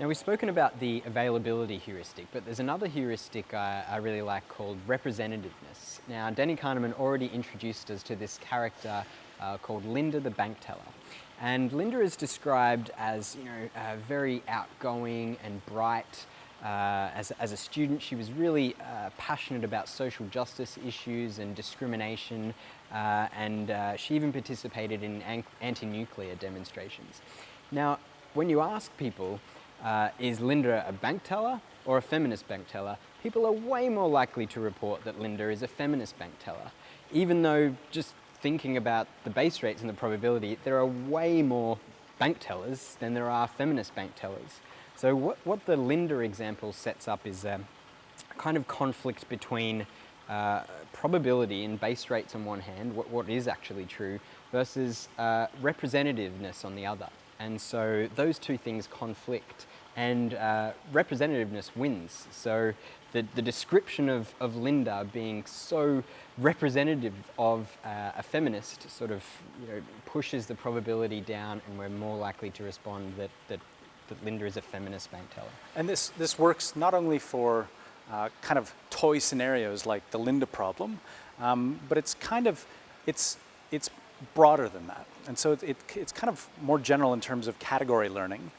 Now we've spoken about the availability heuristic, but there's another heuristic I, I really like called representativeness. Now Danny Kahneman already introduced us to this character uh, called Linda the bank teller. And Linda is described as you know, uh, very outgoing and bright. Uh, as, as, a student, she was really uh, passionate about social justice issues and discrimination, uh, and uh, she even participated in anti-nuclear demonstrations. Now, when you ask people, uh, is Linda a bank teller or a feminist bank teller, people are way more likely to report that Linda is a feminist bank teller. Even though just thinking about the base rates and the probability, there are way more bank tellers than there are feminist bank tellers. So what, what the Linda example sets up is a kind of conflict between uh, probability and base rates on one hand, what, what is actually true, versus uh, representativeness on the other. And so those two things conflict and uh, representativeness wins. So the, the description of, of Linda being so representative of uh, a feminist sort of you know, pushes the probability down and we're more likely to respond that, that, that Linda is a feminist bank teller. And this, this works not only for uh, kind of toy scenarios like the Linda problem, um, but it's kind of, it's, it's broader than that. And so it, it, it's kind of more general in terms of category learning.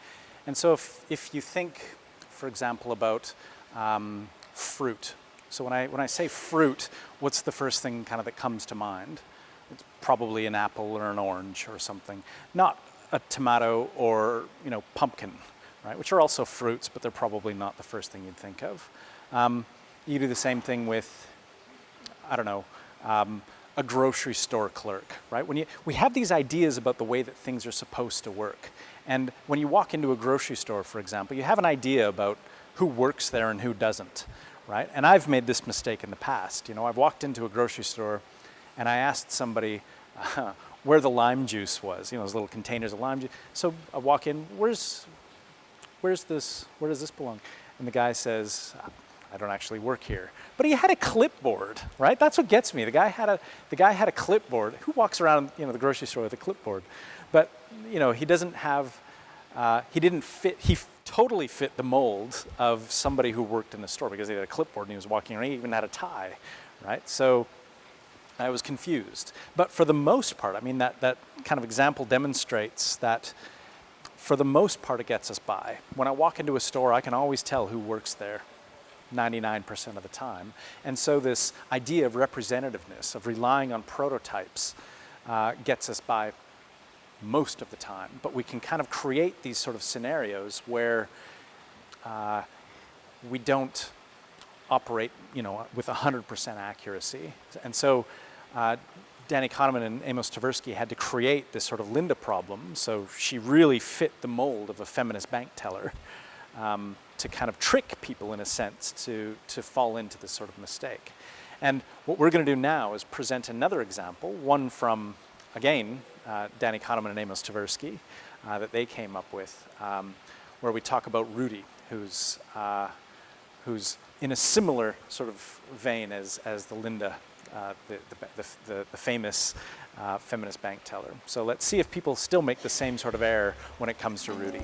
And so if, if you think, for example, about um, fruit. So when I, when I say fruit, what's the first thing kind of that comes to mind? It's probably an apple or an orange or something. Not a tomato or, you know, pumpkin, right? Which are also fruits, but they're probably not the first thing you'd think of. Um, you do the same thing with, I don't know, um, a grocery store clerk, right? When you, we have these ideas about the way that things are supposed to work. And when you walk into a grocery store, for example, you have an idea about who works there and who doesn't, right? And I've made this mistake in the past. You know, I've walked into a grocery store and I asked somebody uh, where the lime juice was, you know, those little containers of lime juice. So I walk in, where's, where's this, where does this belong? And the guy says, I don't actually work here. But he had a clipboard, right? That's what gets me. The guy had a, the guy had a clipboard. Who walks around, you know, the grocery store with a clipboard? But, you know, he doesn't have, uh, he didn't fit, he totally fit the mold of somebody who worked in the store because he had a clipboard and he was walking around, he even had a tie, right? So I was confused. But for the most part, I mean, that, that kind of example demonstrates that for the most part, it gets us by. When I walk into a store, I can always tell who works there. 99% of the time. And so this idea of representativeness, of relying on prototypes, uh, gets us by most of the time. But we can kind of create these sort of scenarios where uh, we don't operate, you know, with 100% accuracy. And so uh, Danny Kahneman and Amos Tversky had to create this sort of Linda problem. So she really fit the mold of a feminist bank teller um, to kind of trick people in a sense to, to fall into this sort of mistake. And what we're going to do now is present another example, one from, again, uh, Danny Kahneman and Amos Tversky, uh, that they came up with, um, where we talk about Rudy, who's, uh, who's in a similar sort of vein as, as the Linda, uh, the, the, the, the, famous uh, feminist bank teller. So let's see if people still make the same sort of error when it comes to Rudy.